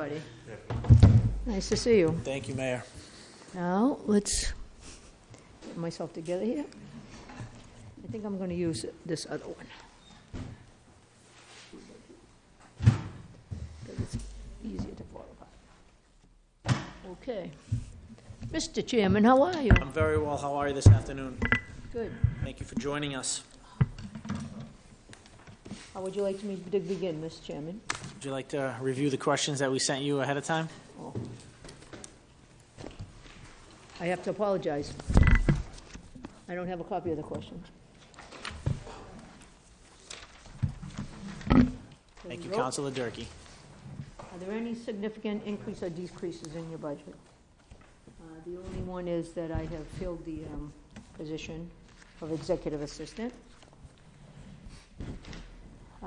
everybody. Nice to see you. Thank you, Mayor. Now, let's get myself together here. I think I'm going to use this other one. 'Cause it's easier to follow. Okay. Mr. Chairman, how are you? I'm very well. How are you this afternoon? Good. Thank you for joining us. How would you like me to begin, Mr. Chairman? Would you like to review the questions that we sent you ahead of time? Oh. I have to apologize. I don't have a copy of the questions. Thank you. Councilor Durkey. Are there any significant increase or decreases in your budget? Uh, The only one is that I have filled the um, position of executive assistant.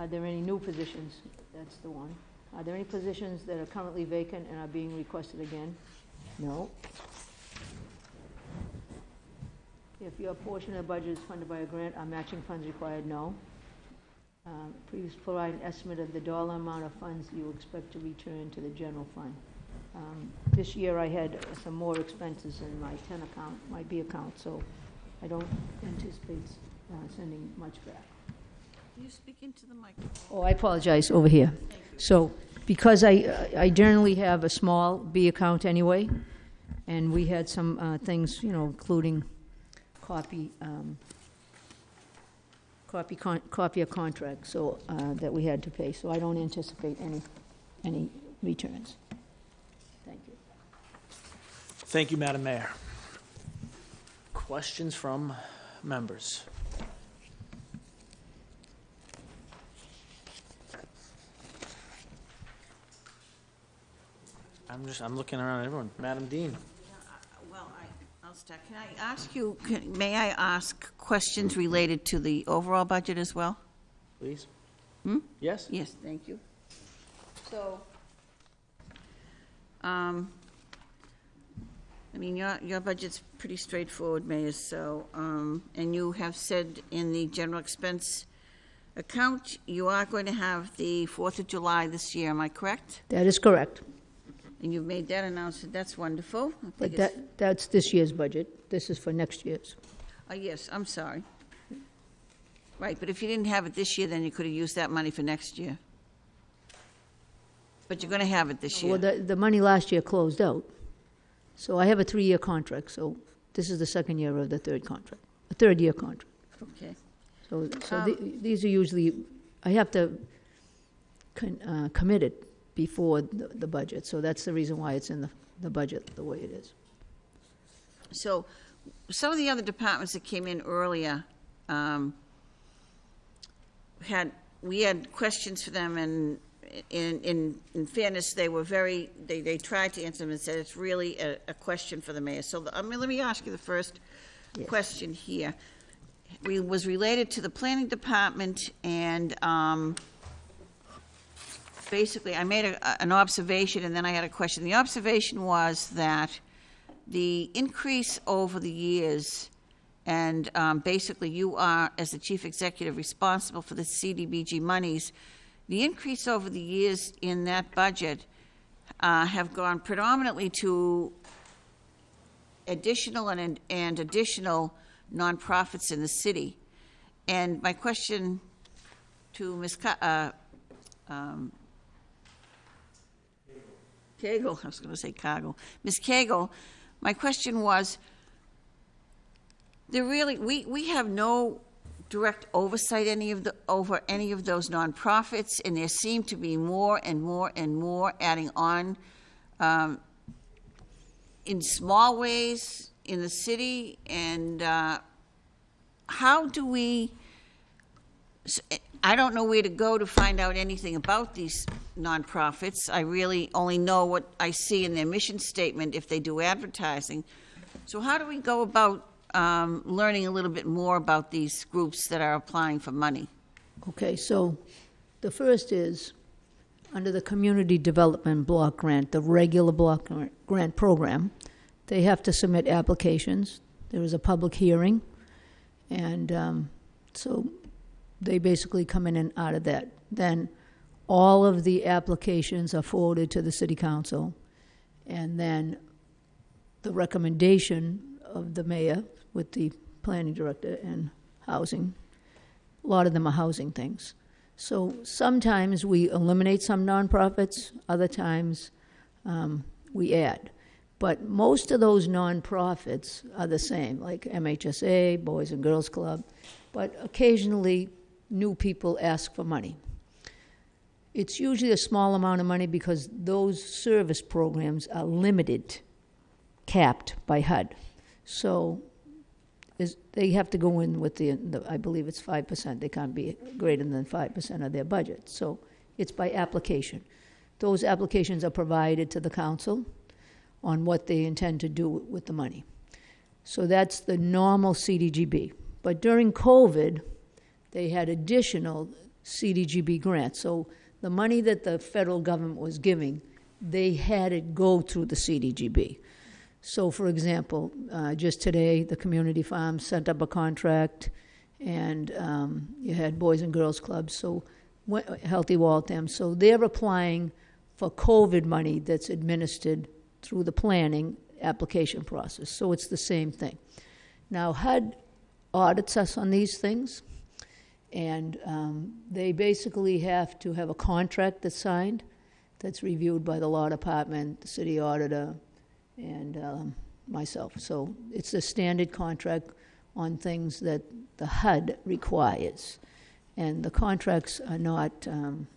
Are there any new positions? That's the one. Are there any positions that are currently vacant and are being requested again? No. If your portion of the budget is funded by a grant, are matching funds required? No. Um, Please provide an estimate of the dollar amount of funds you expect to return to the general fund. Um, This year, I had some more expenses in my 10 account, my B account, so I don't anticipate uh, sending much back. Can you speak into the microphone? Oh, I apologize, over here. So, because I, I generally have a small B account anyway, and we had some uh, things, you know, including copy, um, copy, con- copy of contract, so, uh, that we had to pay, so I don't anticipate any, any returns. Thank you. Thank you, Madam Mayor. Questions from members? I'm just, I'm looking around at everyone. Madam Dean? Well, I, I'll start. Can I ask you, can- may I ask questions related to the overall budget as well? Please? Hmm? Yes? Yes, thank you. So, um, I mean, your, your budget's pretty straightforward, Mayor, so, um, and you have said in the general expense account, you are going to have the Fourth of July this year, am I correct? That is correct, And you've made that announcement, that's wonderful. I but think it's- that, that's this year's budget. This is for next year's. Oh, yes, I'm sorry. Right, but if you didn't have it this year, then you could have used that money for next year. But you're going to have it this Well, year. the, the money last year closed out. So I have a three-year contract, so this is the second year of the third contract, a third-year contract. Okay. So, so the- these are usually, I have to con- uh, commit it before the, the budget, so that's the reason why it's in the, the budget the way it is. So some of the other departments that came in earlier um, had, we had questions for them, and in, in, in fairness, they were very, they, they tried to answer them and said it's really a, a question for the mayor. So, the- I mean, let me ask you the first Yes. question here. We, was related to the planning department, and um, basically, I made a, an observation, and then I had a question. The observation was that the increase over the years, and um, basically you are, as the chief executive, responsible for the CDBG monies, the increase over the years in that budget uh, have gone predominantly to additional and, and additional nonprofits in the city. And my question to Ms. Ca- uh, um, Cagle, I was going to say Cagle. Ms. Cagle, my question was, there really, we, we have no direct oversight any of the, over any of those nonprofits, and there seem to be more and more and more adding on um, in small ways in the city, and uh, how do we, I don't know where to go to find out anything about these nonprofits. I really only know what I see in their mission statement if they do advertising. So how do we go about um, learning a little bit more about these groups that are applying for money? Okay, so the first is, under the Community Development Block Grant, the regular block grant- grant program, they have to submit applications. There is a public hearing, and um, so they basically come in and out of that. Then all of the applications are forwarded to the city council, and then the recommendation of the mayor with the planning director and housing, a lot of them are housing things. So sometimes we eliminate some nonprofits, other times um, we add. But most of those nonprofits are the same, like MHSA, Boys and Girls Club, but occasionally new people ask for money. It's usually a small amount of money because those service programs are limited, capped by HUD. So is, they have to go in with the, the, I believe it's five percent, they can't be greater than five percent of their budget. So it's by application. Those applications are provided to the council on what they intend to do with the money. So that's the normal CDGB. But during COVID, they had additional CDGB grants. So the money that the federal government was giving, they had it go through the CDGB. So, for example, uh, just today, the community farm sent up a contract, and um, you had Boys and Girls Clubs, so Healthy Waltham. So they're applying for COVID money that's administered through the planning application process. So it's the same thing. Now, HUD audits us on these things, and um, they basically have to have a contract that's signed, that's reviewed by the law department, the city auditor, and um, myself. So it's a standard contract on things that the HUD requires. And the contracts are not um,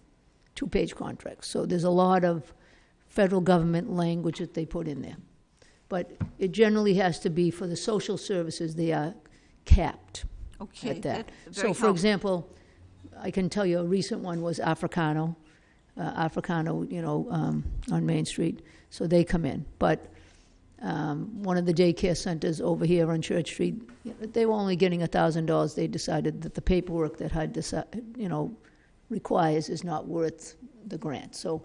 two-page contracts. So there's a lot of federal government language that they put in there. But it generally has to be for the social services, they are capped Okay, at that. So, for helpful. example, I can tell you a recent one was Africano, uh, Africano, you know, um, on Main Street. So they come in. But um, one of the daycare centers over here on Church Street, you know, they were only getting a thousand dollars. They decided that the paperwork that HUD, deci- you know, requires is not worth the grant. So,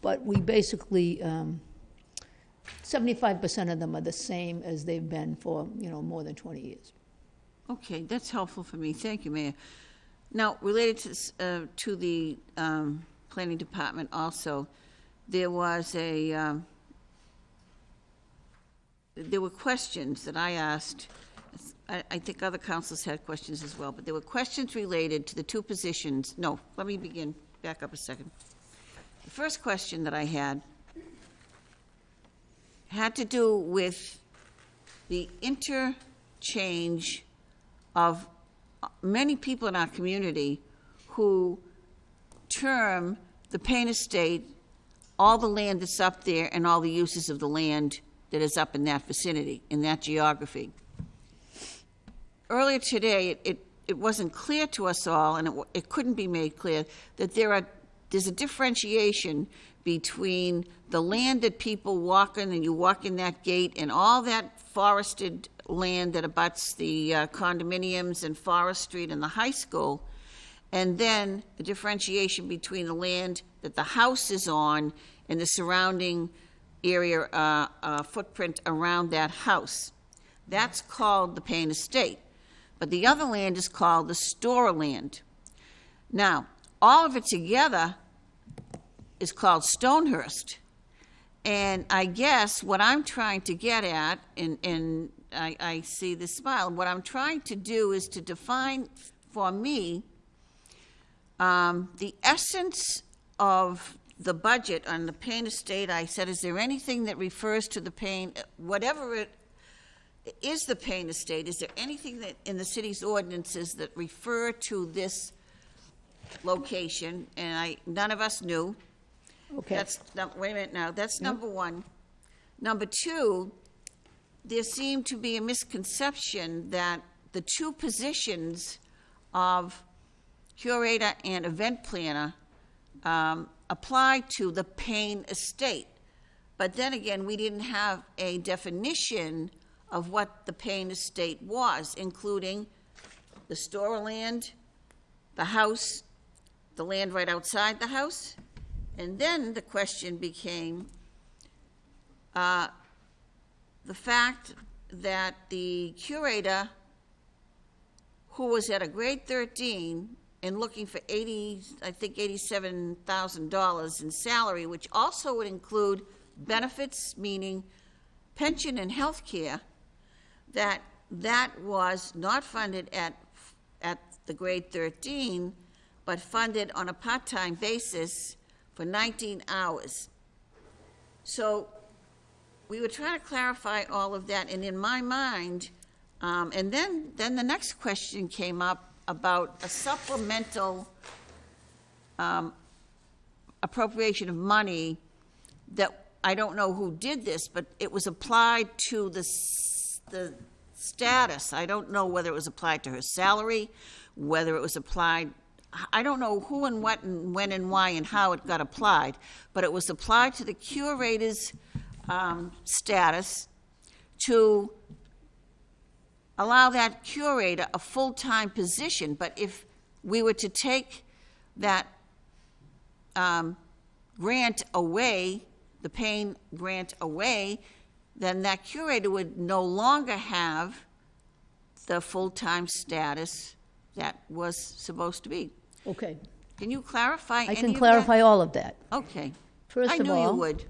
but we basically, um, seventy-five percent of them are the same as they've been for, you know, more than twenty years. Okay, that's helpful for me. Thank you, Mayor. Now, related to, uh, to the um, planning department also, there was a, um, there were questions that I asked. I, I think other councils had questions as well, but there were questions related to the two positions. No, let me begin, back up a second. The first question that I had had to do with the interchange of many people in our community who term the Paine Estate, all the land that's up there and all the uses of the land that is up in that vicinity, in that geography. Earlier today, it, it, it wasn't clear to us all, and it, it couldn't be made clear, that there are, there's a differentiation between the land that people walk in, and you walk in that gate, and all that forested land that abuts the uh, condominiums and Forest Street and the high school, and then the differentiation between the land that the house is on and the surrounding area, uh, uh, footprint around that house. That's called the Paine Estate. But the other land is called the Storer land. Now, all of it together is called Stonehurst. And I guess what I'm trying to get at, and, and I, I see the smile, what I'm trying to do is to define for me um, the essence of the budget on the Paine Estate. I said, is there anything that refers to the Paine, whatever it is the Paine Estate, is there anything that, in the city's ordinances that refer to this location? And I, none of us knew. Okay. That's, no, wait a minute now, that's number one. Number two, there seemed to be a misconception that the two positions of curator and event planner um, apply to the Paine Estate. But then again, we didn't have a definition of what the Paine Estate was, including the Storer land, the house, the land right outside the house. And then the question became uh, the fact that the curator, who was at a grade 13 and looking for 80, I think $87,000 in salary, which also would include benefits, meaning pension and health care, that that was not funded at, at the grade 13, but funded on a part-time basis for 19 hours. So we were trying to clarify all of that, and in my mind, um, and then, then the next question came up about a supplemental um, appropriation of money that, I don't know who did this, but it was applied to the, the status. I don't know whether it was applied to her salary, whether it was applied, I don't know who and what and when and why and how it got applied, but it was applied to the curator's um, status to allow that curator a full-time position, but if we were to take that um, grant away, the Paine grant away, then that curator would no longer have the full-time status that was supposed to be. Okay, Can you clarify any I of can that? clarify all of that. Okay. First I of knew you all- would.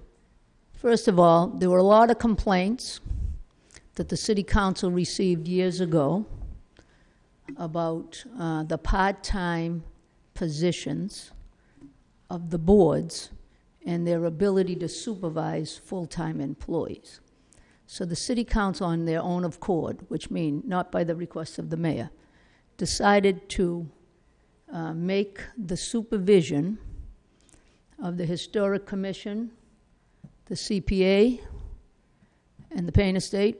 First of all, there were a lot of complaints that the city council received years ago about uh, the part-time positions of the boards and their ability to supervise full-time employees. So the city council, on their own accord, which means not by the request of the mayor, decided to uh, make the supervision of the Historic Commission, the CPA, and the Paine Estate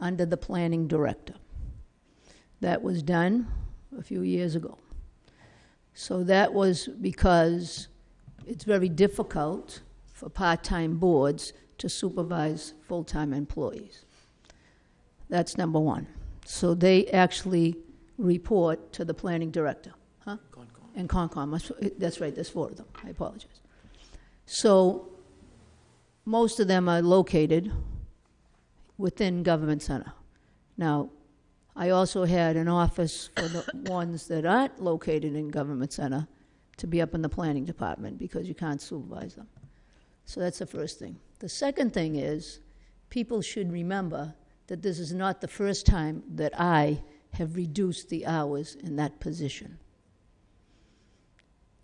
under the planning director. That was done a few years ago. So that was because it's very difficult for part-time boards to supervise full-time employees. That's number one. So they actually report to the planning director, huh? And Concom, that's- that's right, there's four of them, I apologize. So most of them are located within Government Center. Now, I also had an office for the ones that aren't located in Government Center to be up in the planning department because you can't supervise them. So that's the first thing. The second thing is, people should remember that this is not the first time that I have reduced the hours in that position.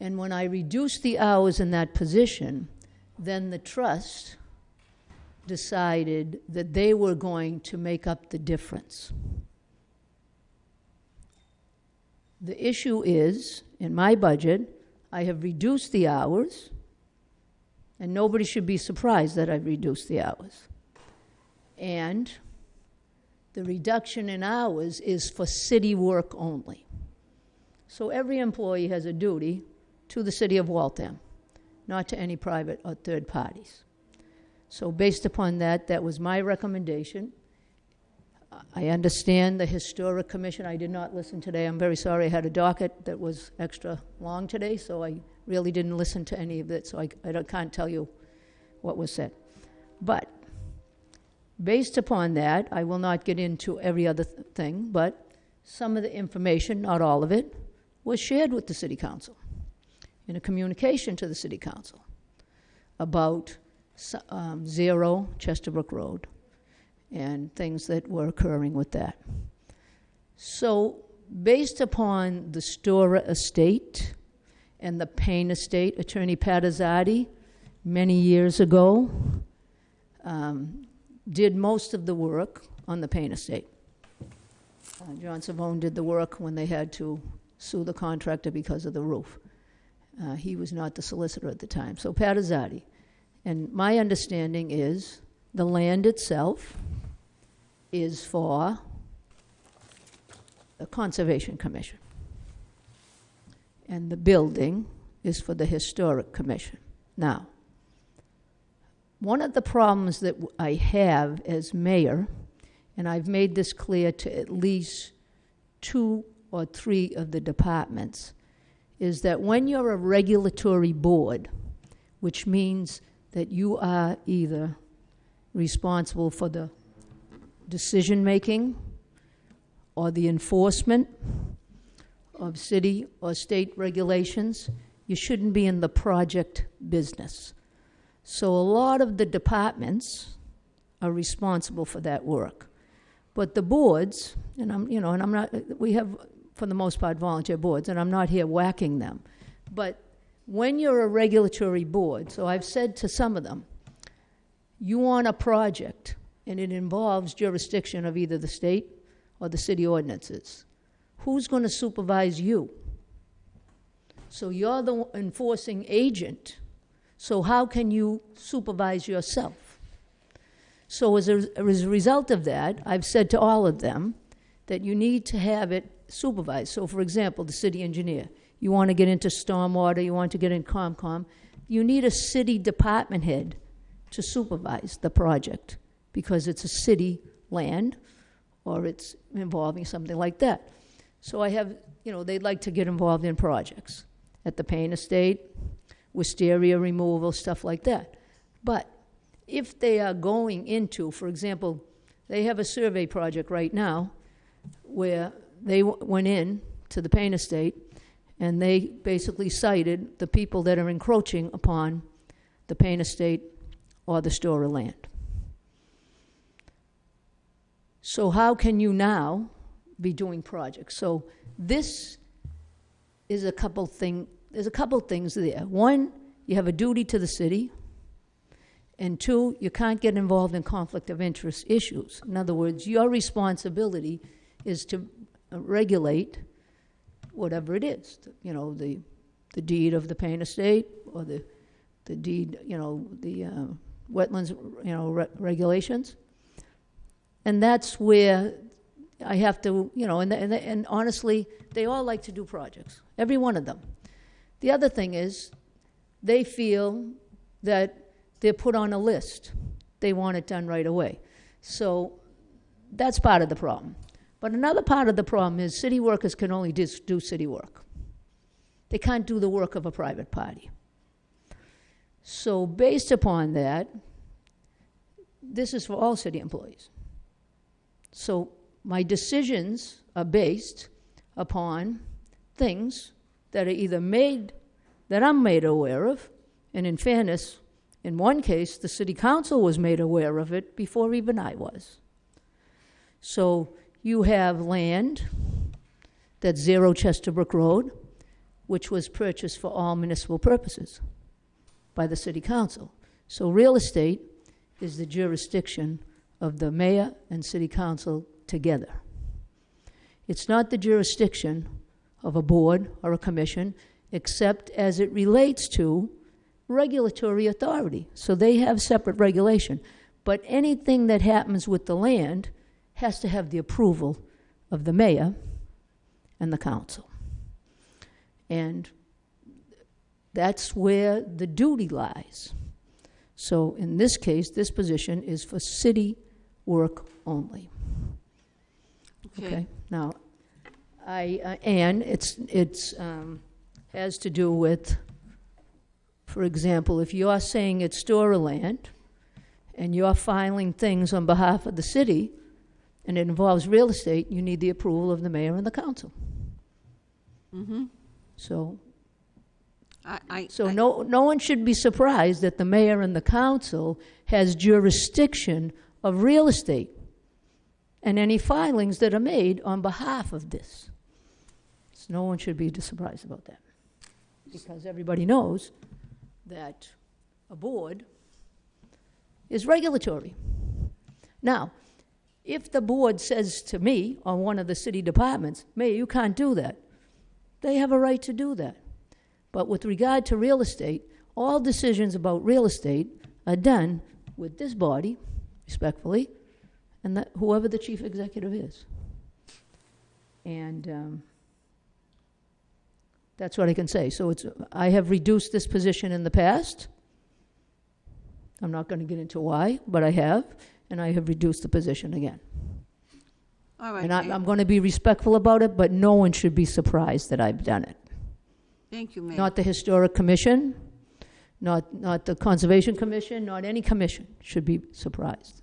And when I reduced the hours in that position, then the trust decided that they were going to make up the difference. The issue is, in my budget, I have reduced the hours, and nobody should be surprised that I've reduced the hours. And the reduction in hours is for city work only. So every employee has a duty to the city of Waltham, not to any private or third parties. So based upon that, that was my recommendation. I understand the Historic Commission, I did not listen today, I'm very sorry, I had a docket that was extra long today, so I really didn't listen to any of it, so I, I can't tell you what was said. But, based upon that, I will not get into every other th- thing, but some of the information, not all of it, was shared with the city council in a communication to the city council about um, Zero Chesterbrook Road and things that were occurring with that. So, based upon the Storer estate and the Paine estate, Attorney Patazati, many years ago, um, did most of the work on the Paine estate. Uh, John Cervone did the work when they had to sue the contractor because of the roof. Uh, he was not the solicitor at the time. So Patazati. And my understanding is the land itself is for the Conservation Commission. And the building is for the Historic Commission. Now, one of the problems that I have as mayor, and I've made this clear to at least two or three of the departments, is that when you're a regulatory board, which means that you are either responsible for the decision-making, or the enforcement, of city or state regulations, you shouldn't be in the project business. So a lot of the departments are responsible for that work. But the boards, and I'm, you know, and I'm not, we have, for the most part, volunteer boards, and I'm not here whacking them. But when you're a regulatory board, so I've said to some of them, you want a project, and it involves jurisdiction of either the state or the city ordinances. Who's going to supervise you? So you're the enforcing agent. So how can you supervise yourself? So as a, as a result of that, I've said to all of them that you need to have it supervised. So for example, the city engineer, you want to get into stormwater, you want to get in COMCOM, you need a city department head to supervise the project because it's a city land or it's involving something like that. So I have, you know, they'd like to get involved in projects at the Paine Estate, wisteria removal, stuff like that. But if they are going into, for example, they have a survey project right now where they w- went in to the Paine Estate and they basically cited the people that are encroaching upon the Paine Estate or the Storer land. So how can you now be doing projects? So this is a couple thing, there's a couple things there. One, you have a duty to the city. And two, you can't get involved in conflict of interest issues. In other words, your responsibility is to regulate whatever it is, you know, the, the deed of the Paine Estate or the, the deed, you know, the uh, wetlands, you know, re- regulations. And that's where I have to, you know, and, and, and honestly, they all like to do projects, every one of them. The other thing is, they feel that they're put on a list. They want it done right away. So that's part of the problem. But another part of the problem is city workers can only dis- do city work. They can't do the work of a private party. So, based upon that, this is for all city employees. So, my decisions are based upon things that are either made, that I'm made aware of, and in fairness, in one case, the city council was made aware of it before even I was. So you have land that's Zero Chesterbrook Road, which was purchased for all municipal purposes by the city council. So real estate is the jurisdiction of the mayor and city council together. It's not the jurisdiction of a board or a commission, except as it relates to regulatory authority. So they have separate regulation. But anything that happens with the land has to have the approval of the mayor and the council. And that's where the duty lies. So in this case, this position is for city work only. Okay, now, I, uh, and it's, it's, um, has to do with, for example, if you're saying it's Storer land, and you're filing things on behalf of the city, and it involves real estate, you need the approval of the mayor and the council. Mm-hmm. So, I, I, so I- no, no one should be surprised that the mayor and the council has jurisdiction of real estate and any filings that are made on behalf of this. So no one should be surprised about that. Because everybody knows that a board is regulatory. Now, if the board says to me or one of the city departments, Mayor, you can't do that, they have a right to do that. But with regard to real estate, all decisions about real estate are done with this body, respectfully, and that, whoever the chief executive is. And um, that's what I can say. So it's, I have reduced this position in the past. I'm not going to get into why, but I have, and I have reduced the position again. all right. And I'm, I'm going to be respectful about it, but no one should be surprised that I've done it. Thank you, Mayor. Not the Historic Commission, not, not the Conservation Commission, not any commission should be surprised,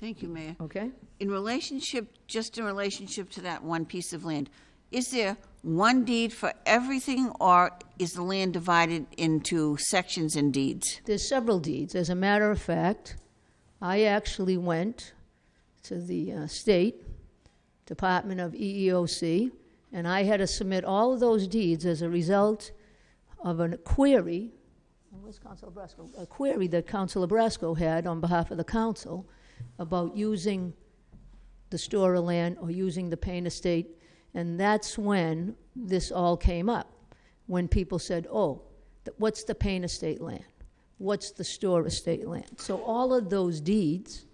Thank you, Mayor. okay? In relationship, just in relationship to that one piece of land, is there one deed for everything, or is the land divided into sections and deeds? There's several deeds. As a matter of fact, I actually went to the uh, State Department of EEOC, and I had to submit all of those deeds as a result of a query, where's Council Brasco? A query that Council Brasco had on behalf of the council about using the Storer land or using the Paine Estate, and that's when this all came up. When people said, oh, th- what's the Paine Estate land? What's the Storer estate land? So all of those deeds,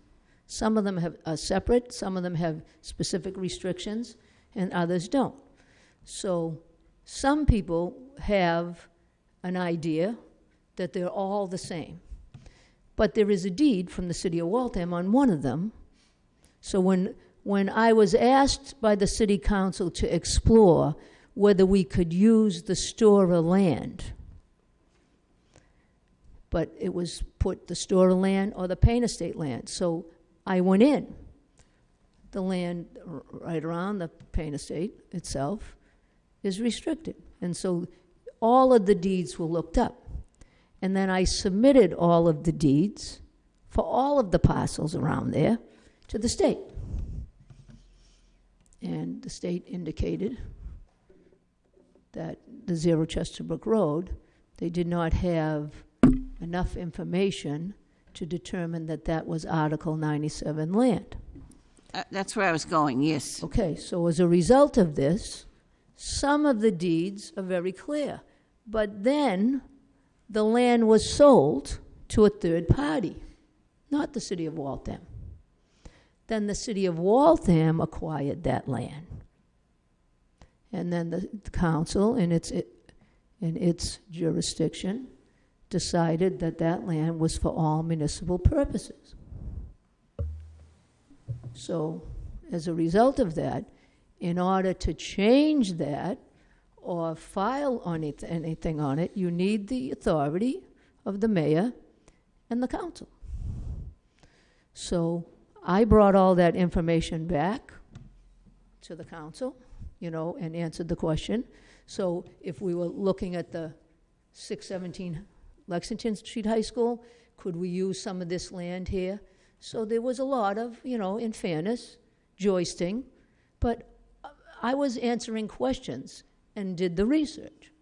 some of them have, are separate, some of them have specific restrictions, and others don't. So some people have an idea that they're all the same. But there is a deed from the city of Waltham on one of them. So when, when I was asked by the city council to explore whether we could use the store of land, but it was put the Storer land or the Paine Estate land. So I went in. The land right around the Paine Estate itself is restricted. And so all of the deeds were looked up. And then I submitted all of the deeds for all of the parcels around there to the state. And the state indicated that the Zero Chesterbrook Road, they did not have enough information to determine that that was Article 97 land. Uh, That's where I was going, yes. Okay, so as a result of this, some of the deeds are very clear. But then the land was sold to a third party, not the city of Waltham. Then the city of Waltham acquired that land. And then the the council, in its, in its jurisdiction, decided that that land was for all municipal purposes. So, as a result of that, in order to change that or file on it, anything on it, you need the authority of the mayor and the council. So I brought all that information back to the council, you know, and answered the question. So if we were looking at the 617 Lexington Street High School, could we use some of this land here? So there was a lot of, you know, in fairness, joisting, but I was answering questions and did the research.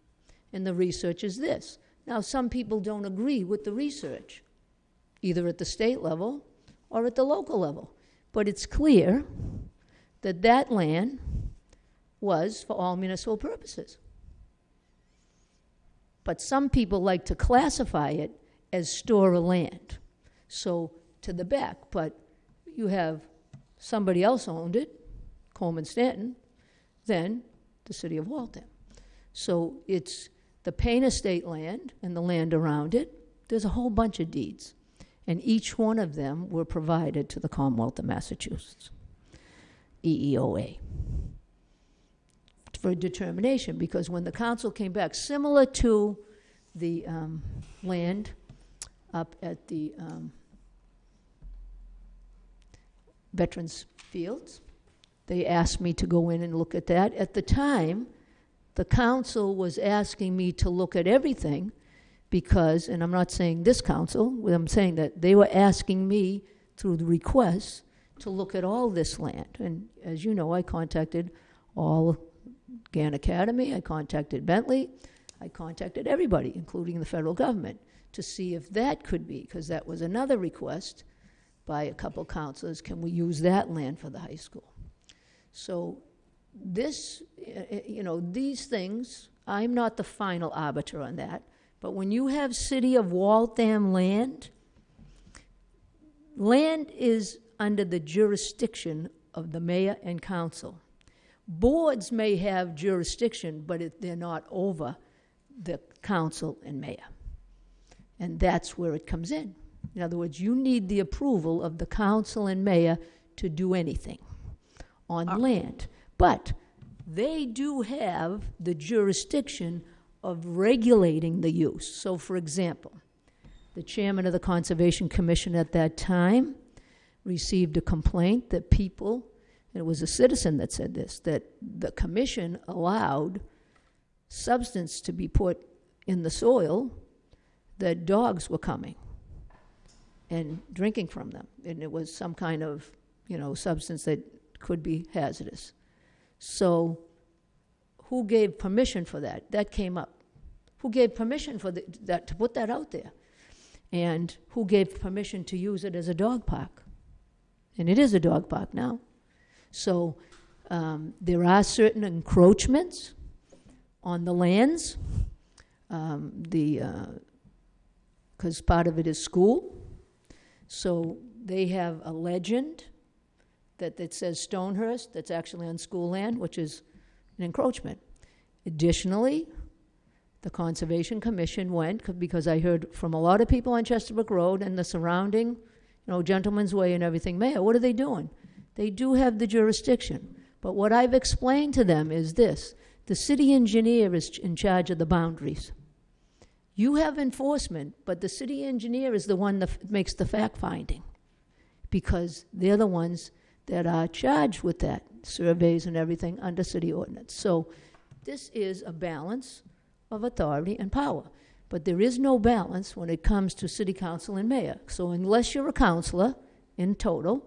And the research is this. Now, some people don't agree with the research, either at the state level or at the local level. But it's clear that that land was for all municipal purposes. But some people like to classify it as store of land. So to the back, but you have somebody else owned it, Coleman Stanton, then the city of Waltham. So it's the Paine Estate land and the land around it. There's a whole bunch of deeds. And each one of them were provided to the Commonwealth of Massachusetts, EEOA, for determination. Because when the council came back, similar to the um, land up at the um, Veterans Fields, they asked me to go in and look at that. At the time, the council was asking me to look at everything because, and I'm not saying this council, I'm saying that they were asking me through the requests to look at all this land. And as you know, I contacted all Gann Academy, I contacted Bentley, I contacted everybody, including the federal government, to see if that could be, because that was another request by a couple councilors, can we use that land for the high school? So this, uh, you know, these things, I'm not the final arbiter on that, but when you have city of Waltham land, land is under the jurisdiction of the mayor and council. Boards may have jurisdiction, but it, they're not over the council and mayor. And that's where it comes in. In other words, you need the approval of the council and mayor to do anything on ah. land. But they do have the jurisdiction of regulating the use. So, for example, the chairman of the Conservation Commission at that time received a complaint that people it was a citizen that said this, that the commission allowed substance to be put in the soil that dogs were coming and drinking from them. And it was some kind of, you know, substance that could be hazardous. So who gave permission for that? That came up. Who gave permission for the, that, to put that out there? And who gave permission to use it as a dog park? And it is a dog park now. So um, there are certain encroachments on the lands. Um, the because part of it is school, so they have a legend that, that says Stonehurst that's actually on school land, which is an encroachment. Additionally, the Conservation Commission went because I heard from a lot of people on Chesterbrook Road and the surrounding, you know, Gentleman's Way and everything, Mayor, what are they doing? They do have the jurisdiction. But what I've explained to them is this the city engineer is in charge of the boundaries. You have enforcement, but the city engineer is the one that makes the fact finding because they're the ones that are charged with that, surveys and everything under city ordinance. So this is a balance of authority and power. But there is no balance when it comes to city council and mayor. So unless you're a councilor in total,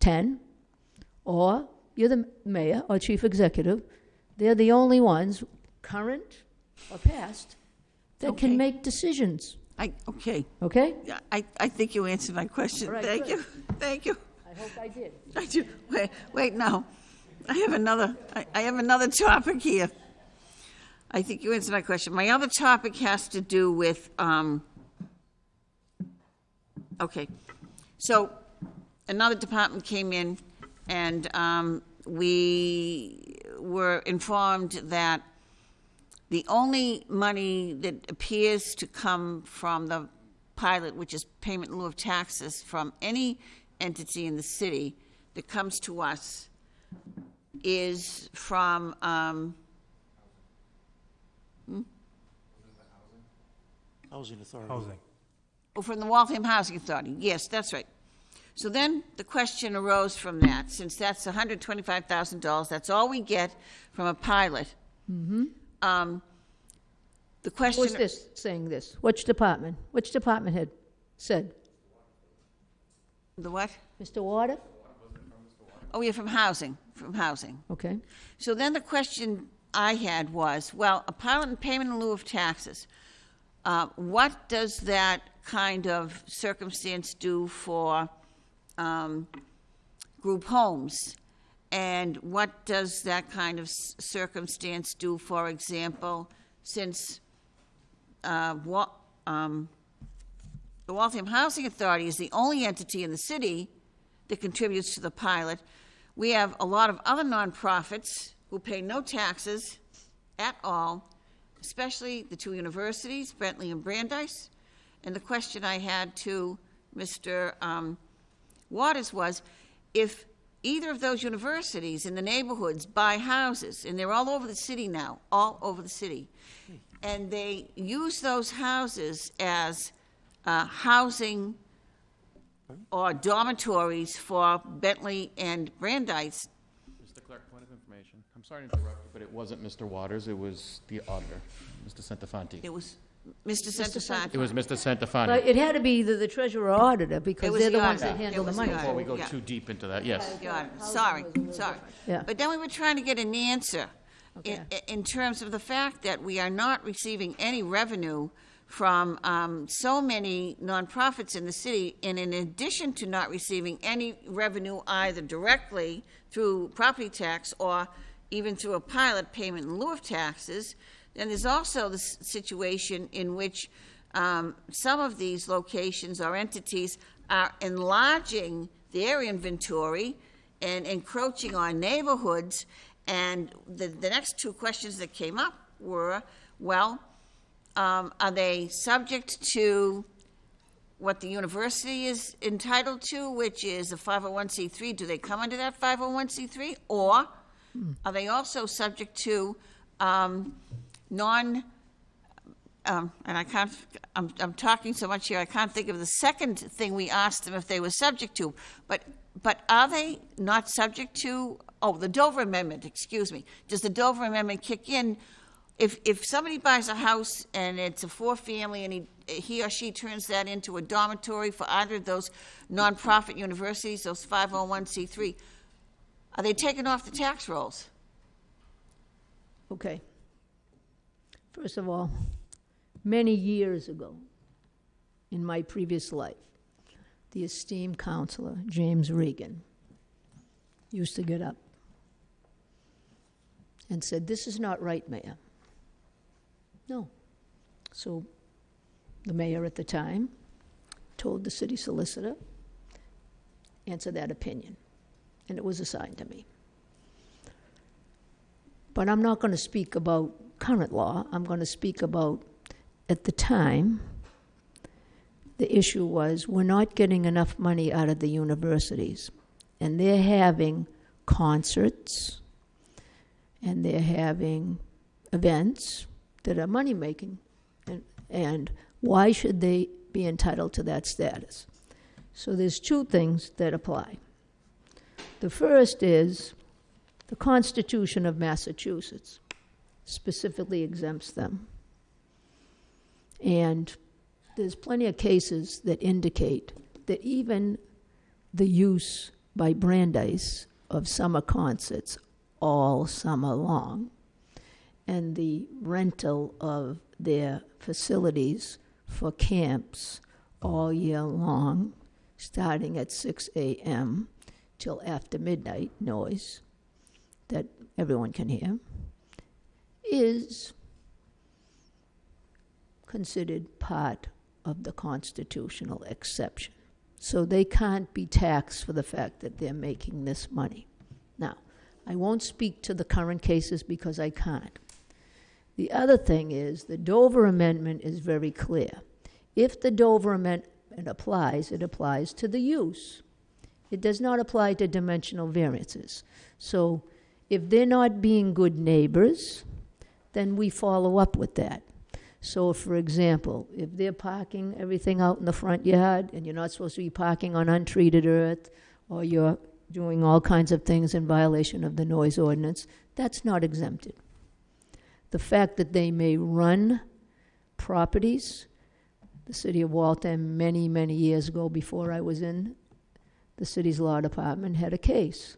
10, or you're the mayor or chief executive, they're the only ones, current or past, that Okay. can make decisions, I, okay, okay? Yeah, I, I think you answered my question. All right, Thank good. you, thank you. I hope I did. I do, wait, wait, no. I have another, I, I have another topic here. I think you answered my question. My other topic has to do with, um, okay. So another department came in and, um, we were informed that the only money that appears to come from the pilot, which is payment in lieu of taxes from any entity in the city that comes to us, is from, um, Housing Authority. Housing. oh, from the Waltham Housing Authority. Yes, that's right. So then the question arose from that, since that's hundred twenty-five thousand dollars, that's all we get from a pilot. Um, the question. Who's this saying this? Which department? Which department head said? The what? Mr. Water? Oh, yeah, from housing, from housing. Okay. So then the question I had was, well, a pilot and payment in lieu of taxes, uh, what does that kind of circumstance do for um, group homes? And what does that kind of circumstance do, for example, since uh, um, the Waltham Housing Authority is the only entity in the city that contributes to the pilot. We have a lot of other nonprofits who pay no taxes at all, especially the two universities, Bentley and Brandeis. And the question I had to Mr. um, Waters was, if either of those universities in the neighborhoods buy houses, and they're all over the city now, all over the city, and they use those houses as uh, housing or dormitories for Bentley and Brandeis, Mr. Clerk, point of information. I'm sorry to interrupt you, but it wasn't Mr. Waters, it was the auditor, Mr. Santafanti. it was Mr. Santafanti. It was Mr. But Santafanti. it had to be either the treasurer or auditor It because was they're the the ones that auditor. handle the was the money. auditor. Before we go Yeah. too deep into that, yes. God, sorry, sorry. Yeah. But then we were trying to get an answer in, in terms of the fact that we are not receiving any revenue from um, so many nonprofits in the city, and in addition to not receiving any revenue either directly through property tax or even through a pilot payment in lieu of taxes, then there's also the s- situation in which um, some of these locations or entities are enlarging their inventory and encroaching on neighborhoods. And the, the next two questions that came up were, well, um, are they subject to what the university is entitled to, which is a 501c3? Do they come under that 501c3? Or are they also subject to um, non, um, and I can't, I'm, I'm talking so much here, I can't think of the second thing we asked them if they were subject to. But but are they not subject to, oh, the Dover Amendment, excuse me. Does the Dover Amendment kick in if, if somebody buys a house and it's a four-family and he, he or she turns that into a dormitory for either of those nonprofit universities, those 501c3, are they taken off the tax rolls? Okay. First of all, many years ago, in my previous life, the esteemed counselor, James Regan, used to get up and said, This is not right, Mayor. No. So the mayor at the time told the city solicitor, answer that opinion. And it was assigned to me. But I'm not going to speak about current law. I'm going to speak about, at the time, the issue was we're not getting enough money out of the universities. And they're having concerts and they're having events that are money making. And, and why should they be entitled to that status? So there's two things that apply. The first is the Constitution of Massachusetts specifically exempts them. And there's plenty of cases that indicate that even the use by Brandeis of summer concerts all summer long and the rental of their facilities for camps all year long, starting at 6 a.m. till after midnight noise that everyone can hear, is considered part of the constitutional exception. So they can't be taxed for the fact that they're making this money. Now, I won't speak to the current cases because I can't. The other thing is the Dover Amendment is very clear. If the Dover Amendment applies, it applies to the use. It does not apply to dimensional variances. So if they're not being good neighbors, then we follow up with that. So, for example, if they're parking everything out in the front yard and you're not supposed to be parking on untreated earth, or you're doing all kinds of things in violation of the noise ordinance, that's not exempted. The fact that they may run properties, the city of Waltham, many, many years ago, before I was in the city's law department, had a case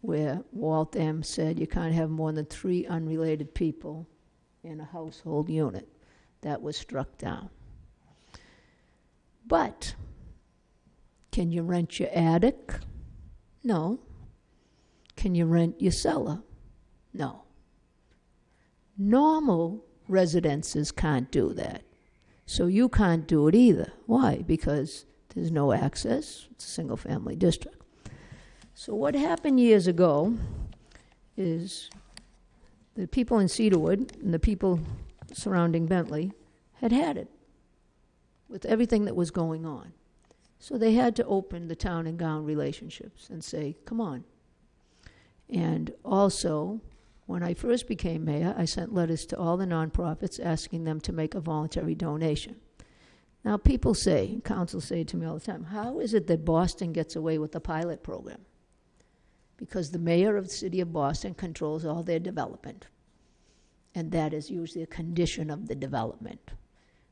where Walt Waltham said you can't have more than three unrelated people in a household unit. That was struck down. But can you rent your attic? No. Can you rent your cellar? No. Normal residences can't do that. So you can't do it either. Why? Because there's no access. It's a single family district. So what happened years ago is the people in Cedarwood and the people surrounding Bentley had had it with everything that was going on. So they had to open the town and gown relationships and say, come on. And also, when I first became mayor, I sent letters to all the nonprofits asking them to make a voluntary donation. Now, people say, council say to me all the time, how is it that Boston gets away with the pilot program? Because the mayor of the city of Boston controls all their development. And that is usually a condition of the development.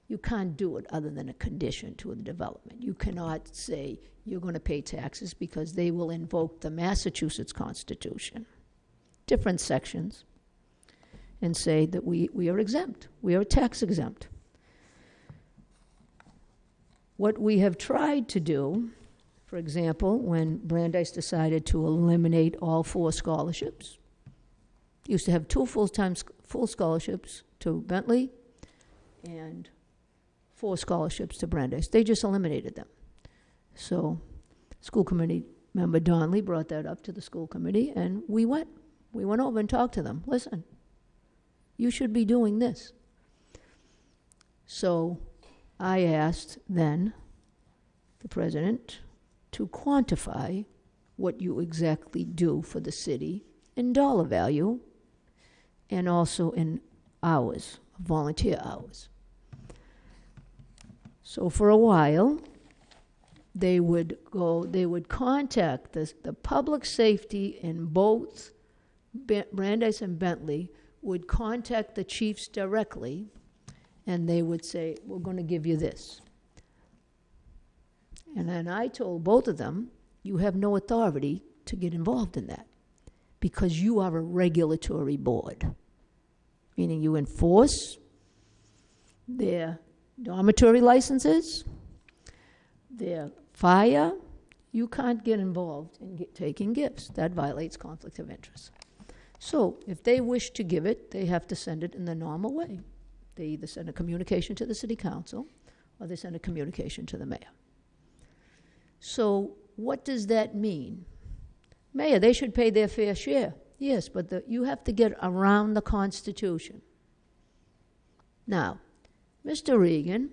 You can't do it other than a condition to the development. You cannot say you're going to pay taxes because they will invoke the Massachusetts Constitution, different sections, and say that we, we are exempt. We are tax exempt. What we have tried to do, for example, when Brandeis decided to eliminate all four scholarships, used to have two full-time full scholarships to Bentley and four scholarships to Brandeis. They just eliminated them. So, school committee member Donley brought that up to the school committee, and we went. We went over and talked to them. Listen, you should be doing this. So, I asked then the president to quantify what you exactly do for the city in dollar value and also in hours, volunteer hours. So for a while, they would go, they would contact the, the public safety in both Brandeis and Bentley would contact the chiefs directly, and they would say, we're gonna give you this. And then I told both of them, you have no authority to get involved in that, because you are a regulatory board, meaning you enforce their dormitory licenses, their fire, you can't get involved in get, taking gifts. That violates conflict of interest. So if they wish to give it, they have to send it in the normal way. They either send a communication to the city council or they send a communication to the mayor. So what does that mean? Mayor, they should pay their fair share. Yes, but the, you have to get around the Constitution. Now, Mr. Regan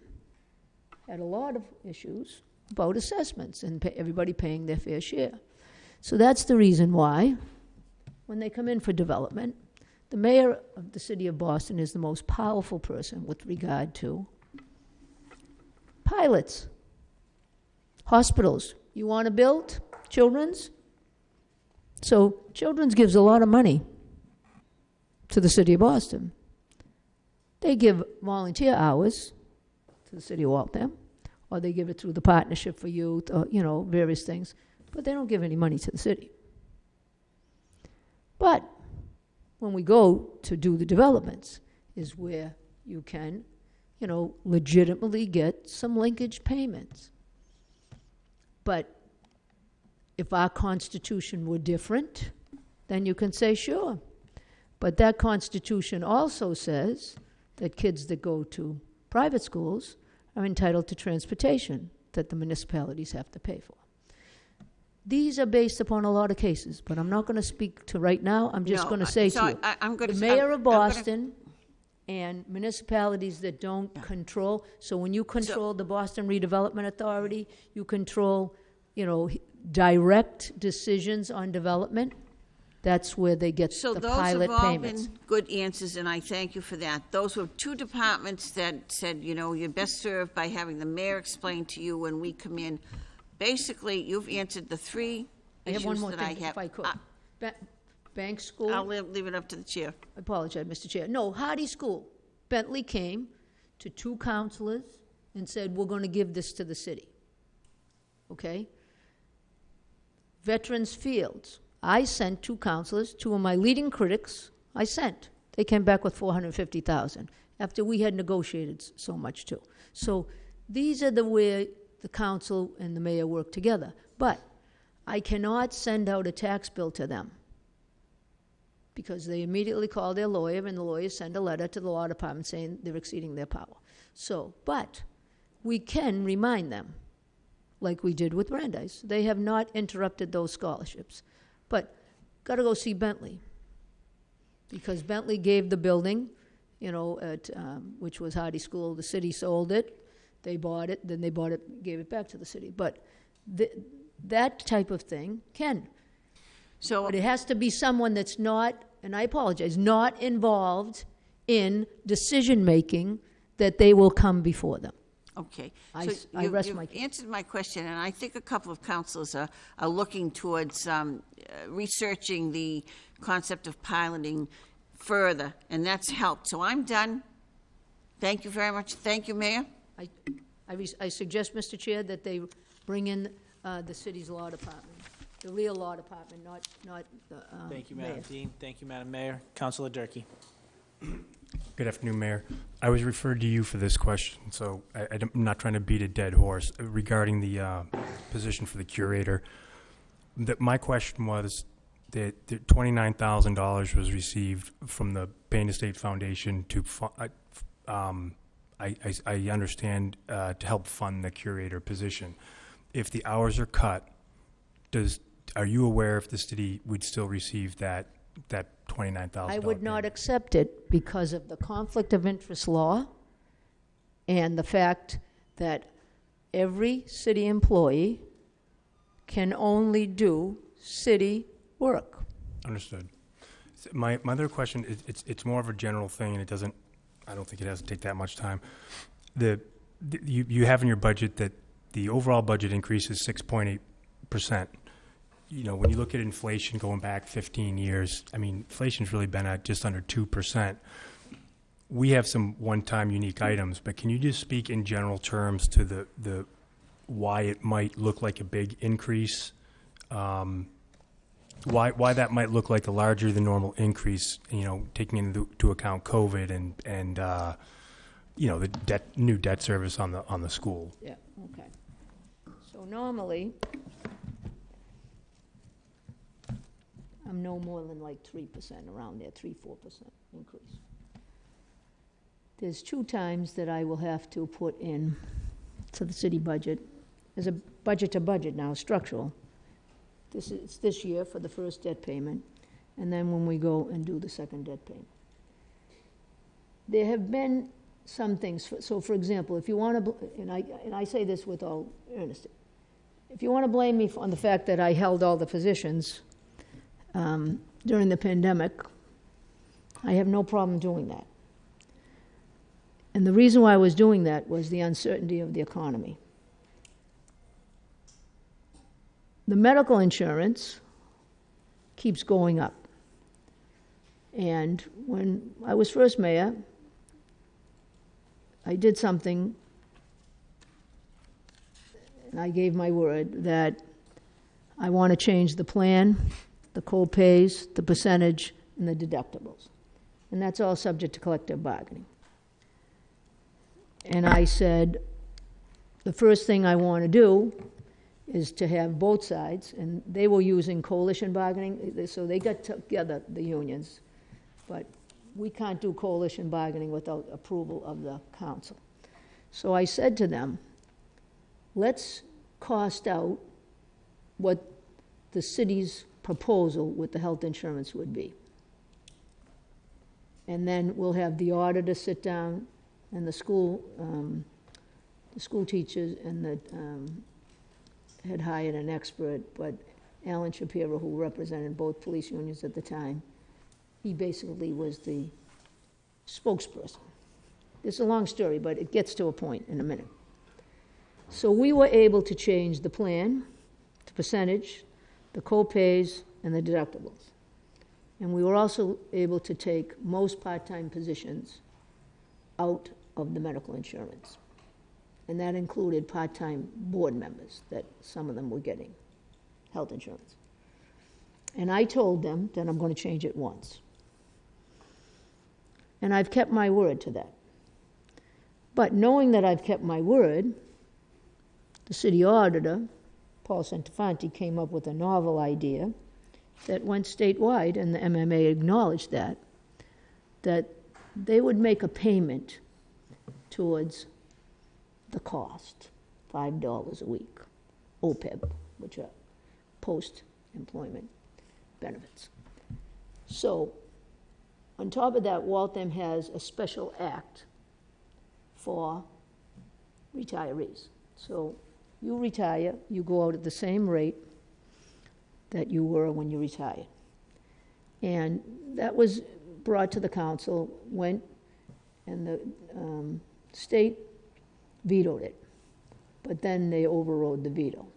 had a lot of issues about assessments and pay, everybody paying their fair share. So that's the reason why, when they come in for development, the mayor of the city of Boston is the most powerful person with regard to pilots, hospitals. You want to build children's? So children's gives a lot of money to the city of Boston. They give volunteer hours to the city of Waltham, or they give it through the Partnership for Youth, or, you know, various things, but they don't give any money to the city. But when we go to do the developments, is where you can, you know, legitimately get some linkage payments. But if our constitution were different, then you can say, sure. But that constitution also says that kids that go to private schools are entitled to transportation that the municipalities have to pay for. These are based upon a lot of cases, but I'm not going to speak to right now. I'm just No, going to I- say so to you, I- I'm gonna- the I'm- mayor of I'm gonna- Boston and municipalities that don't control, so when you control the Boston Redevelopment Authority, you control, you know, direct decisions on development, that's where they get So the those have all payments. been good answers, and I thank you for that. Those were two departments that said, you know, you're best served by having the mayor explain to you when we come in. Basically, you've answered the three I have one issues more that I thing, have. if I could. Uh, ba- Bank School. I'll leave leave it up to the chair. I apologize, Mr. Chair. No, Hardy School. Bentley came to two counselors and said, we're going to give this to the city. Okay? Veterans Fields. I sent two counselors, two of my leading critics, I sent. They came back with 450,000 after we had negotiated s- so much too. So these are the way the council and the mayor work together. But I cannot send out a tax bill to them because they immediately call their lawyer, and the lawyer send a letter to the law department saying they're exceeding their power. So, but we can remind them, like we did with Brandeis. They have not interrupted those scholarships. But got to go see Bentley because Bentley gave the building, you know, at, um, which was Hardy School. The city sold it, they bought it, then they bought it, gave it back to the city. But th- that type of thing can. So, But it has to be someone that's not, and I apologize, not involved in decision-making that they will come before them. okay. I So s- I you- rest you've case. answered my question, and I think a couple of councils are, are looking towards um, uh, researching the concept of piloting further, and that's helped. So I'm done. Thank you very much. Thank you, Mayor. I, I res- I suggest, Mr. Chair, that they bring in uh, the city's law department, the real law department, not, not the um, Thank you, Madam mayor. Dean. Thank you, Madam Mayor. Councilor Durkey. Good afternoon, Mayor. I was referred to you for this question, so I, I'm not trying to beat a dead horse regarding the uh, position for the curator. That my question was that the twenty-nine thousand dollars was received from the Paine Estate Foundation to, fu- uh, um, I, I, I understand, uh, to help fund the curator position. If the hours are cut, does, are you aware if the city would still receive that, that twenty-nine thousand I would not accept it because of the conflict of interest law and the fact that every city employee can only do city work. Understood. S- My, my other question, is it's, it's more of a general thing, and it doesn't, I don't think it has to take that much time. The, the- you, you have in your budget that the overall budget increase is 6.8%. You know, when you look at inflation going back 15 years, I mean, inflation's really been at just under 2%. We have some one-time unique items, but can you just speak in general terms to the, the, why it might look like a big increase? Um, why, why that might look like a larger than normal increase, you know, taking into to account COVID and, and, uh, you know, the debt, new debt service on the, on the school. Yeah, okay. So normally, I'm no more than like three percent, around there, three, four percent increase. There's two times that I will have to put in to the city budget, There's a budget to budget now, structural. This is, this year for the first debt payment, and then when we go and do the second debt payment. There have been some things, for- so for example, if you want to, and I, and I say this with all earnestness, if you want to blame me on the fact that I held all the positions um, during the pandemic, I have no problem doing that. And the reason why I was doing that was the uncertainty of the economy. The medical insurance keeps going up. And when I was first mayor, I did something, and I gave my word that I want to change the plan, the co-pays, the percentage, and the deductibles. And that's all subject to collective bargaining. And I said, the first thing I want to do is to have both sides, and they were using coalition bargaining, so they got together, the unions, but we can't do coalition bargaining without approval of the council. So I said to them, let's cost out what the city's proposal with the health insurance would be. And then we'll have the auditor sit down and the school, um, the school teachers and the, um, had hired an expert, but Alan Shapiro, who represented both police unions at the time, he basically was the spokesperson. It's a long story, but it gets to a point in a minute. So we were able to change the plan, the percentage, the co-pays, and the deductibles. And we were also able to take most part-time positions out of the medical insurance. And that included part-time board members, that some of them were getting health insurance. And I told them that I'm going to change it once. And I've kept my word to that. But knowing that I've kept my word, the city auditor, Paul Centofanti, came up with a novel idea that went statewide, and the MMA acknowledged that, that they would make a payment towards the cost, five dollars a week, OPEB, which are post-employment benefits. So, on top of that, Waltham has a special act for retirees. So, you retire, you go out at the same rate that you were when you retired. And that was brought to the council, went, and the um, state vetoed it. But then they overrode the veto.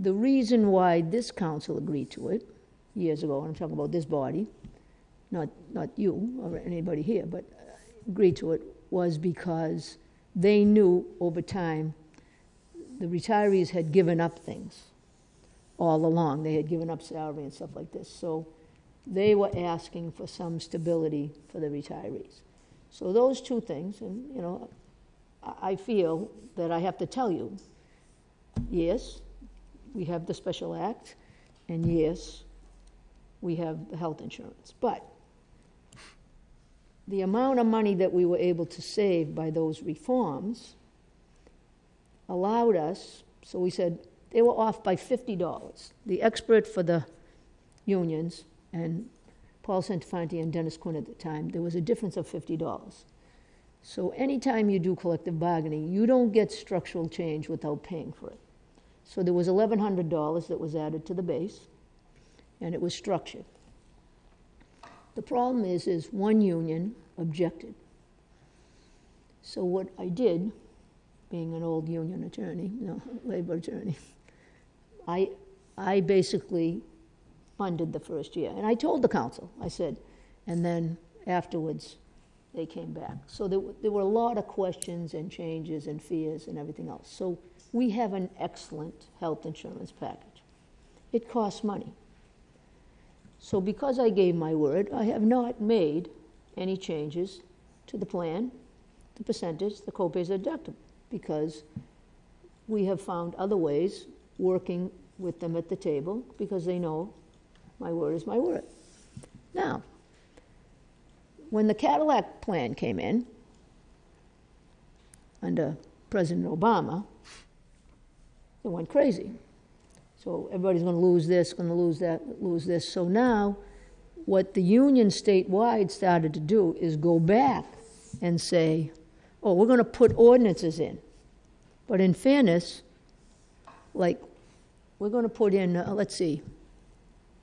The reason why this council agreed to it years ago, and I'm talking about this body, not, not you or anybody here, but uh, agreed to it, was because they knew over time the retirees had given up things all along. They had given up salary and stuff like this. So they were asking for some stability for the retirees. So those two things, and, you know, I feel that I have to tell you, yes, we have the special act, and yes, we have the health insurance. But the amount of money that we were able to save by those reforms allowed us, so we said, they were off by $50. The expert for the unions and Paul Centofanti and Dennis Quinn at the time, there was a difference of $50. So anytime you do collective bargaining, you don't get structural change without paying for it. So there was $1,100 that was added to the base, and it was structured. The problem is, is one union objected. So what I did, being an old union attorney, no labor attorney, I, I basically funded the first year. And I told the council, I said, and then afterwards, they came back. So there, there were a lot of questions and changes and fears and everything else. So we have an excellent health insurance package. It costs money. So because I gave my word, I have not made any changes to the plan, the percentage, the copays are deductible, because we have found other ways, working with them at the table, because they know my word is my word. Now, when the Cadillac plan came in, under President Obama, it went crazy. So everybody's going to lose this, going to lose that, lose this. So now, what the union statewide started to do is go back and say, oh, we're going to put ordinances in. But in fairness, like, we're going to put in, uh, let's see,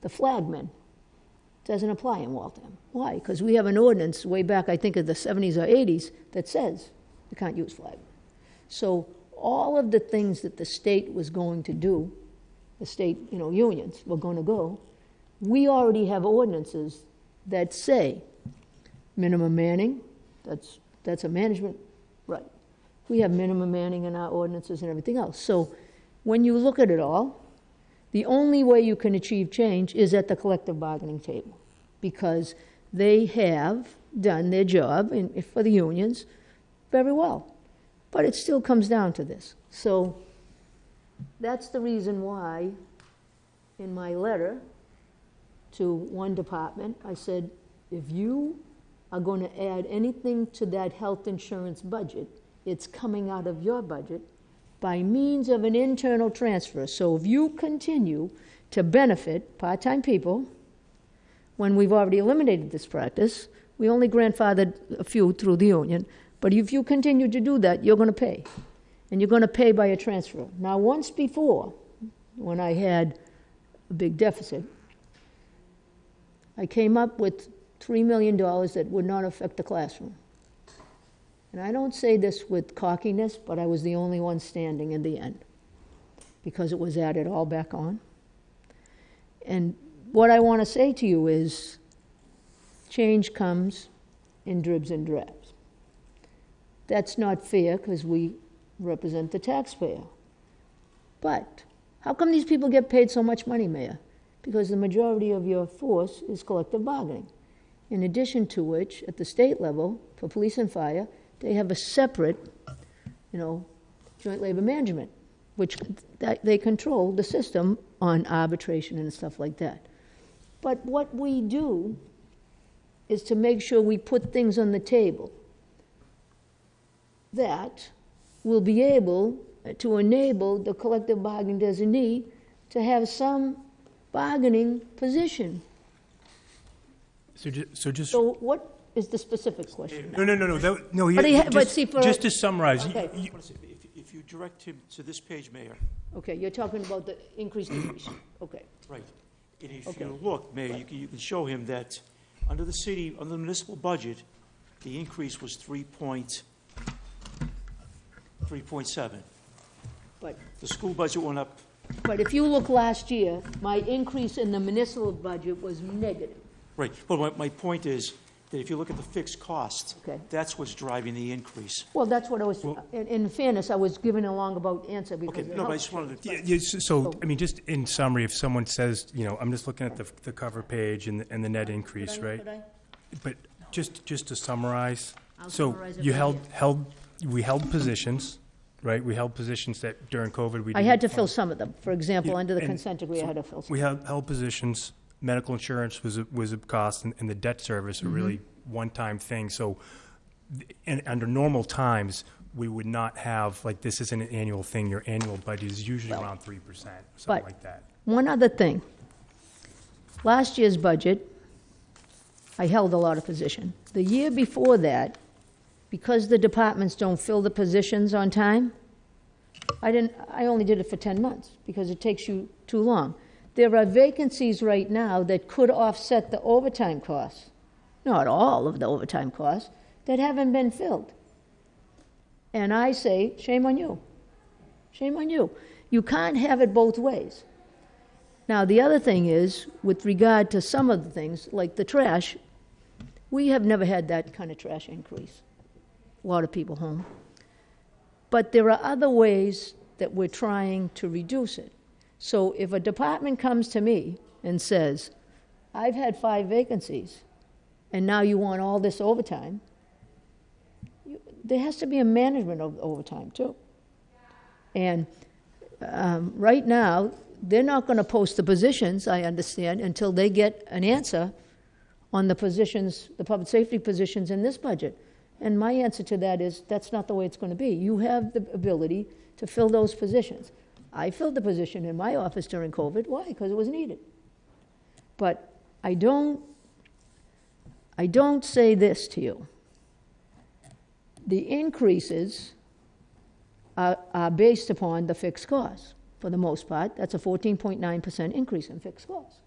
the flagman doesn't apply in Waltham. Why? Because we have an ordinance way back, I think, of the 70s or 80s, that says you can't use flagman. So all of the things that the state was going to do, the state, you know, unions were going to go, we already have ordinances that say minimum manning, that's, that's a management right. We have minimum manning in our ordinances and everything else. So when you look at it all, the only way you can achieve change is at the collective bargaining table, because they have done their job in, for the unions very well. But it still comes down to this. So that's the reason why, in my letter to one department, I said, if you are going to add anything to that health insurance budget, it's coming out of your budget by means of an internal transfer. So if you continue to benefit part-time people, when we've already eliminated this practice, we only grandfathered a few through the union, but if you continue to do that, you're going to pay. And you're going to pay by a transfer. Now, once before, when I had a big deficit, I came up with $3 million that would not affect the classroom. And I don't say this with cockiness, but I was the only one standing in the end because it was added all back on. And what I want to say to you is change comes in dribs and drabs. That's not fair because we represent the taxpayer. But how come these people get paid so much money, Mayor? Because the majority of your force is collective bargaining. In addition to which, at the state level, for police and fire, they have a separate, you know, joint labor management, which that they control the system on arbitration and stuff like that. But what we do is to make sure we put things on the table that will be able to enable the collective bargaining designee to have some bargaining position. So, ju- so just, So what is the specific question? no, no, no, no, that, no, But he you- ha- but just, see, for- just to summarize, Okay. you- What is it? If, if you direct him to this page, Mayor, Okay, you're talking about the increase decrease. Okay. right, and if Okay. you look, Mayor, you can, you can show him that under the city, under the municipal budget, the increase was three point, three point seven. But, The school budget went up, but if you look last year, my increase in the municipal budget was negative. right, but my, my point is that if you look at the fixed cost, Okay. that's what's driving the increase. Well, that's what I was, in, in fairness, I was giving a long about answer because. Okay, it no, but I helps. just wanted to, Yeah, yeah, s- so, I mean, just in summary, if someone says, you know, I'm just looking at the, the cover page and, the- and the net increase, Could I- right? could I? But just, just to summarize, I'll so summarize it you right held, held, we held positions, right? We held positions that during COVID, we I had to fill some of them. For example, Yeah, under the and consent decree, I had to fill some. We held, held positions, medical insurance was, a- was a cost, and, and the debt service really Mm-hmm. one-time things. So, th- and under normal times, we would not have, like, this isn't an annual thing. Your annual budget is usually around three percent, something but- like that. One other thing. Last year's budget, I held a lot of position. The year before that, because the departments don't fill the positions on time, I didn't, I only did it for 10 months because it takes you too long. There are vacancies right now that could offset the overtime costs, not all of the overtime costs, that haven't been filled. And I say, shame on you. Shame on you. You can't have it both ways. Now, the other thing is, with regard to some of the things, like the trash, we have never had that kind of trash increase. A lot of people home. But there are other ways that we're trying to reduce it. So if a department comes to me and says, I've had five vacancies, and now you want all this overtime, you- there has to be a management of overtime too. And um, right now, they're not going to post the positions, I understand, until they get an answer on the positions, the public safety positions in this budget. And my answer to that is, that's not the way it's going to be. You have the ability to fill those positions. I filled the position in my office during COVID. Why? Because it was needed. But I don't, I don't say this to you. The increases are, are based upon the fixed costs, for the most part. That's a 14.9% increase in fixed costs.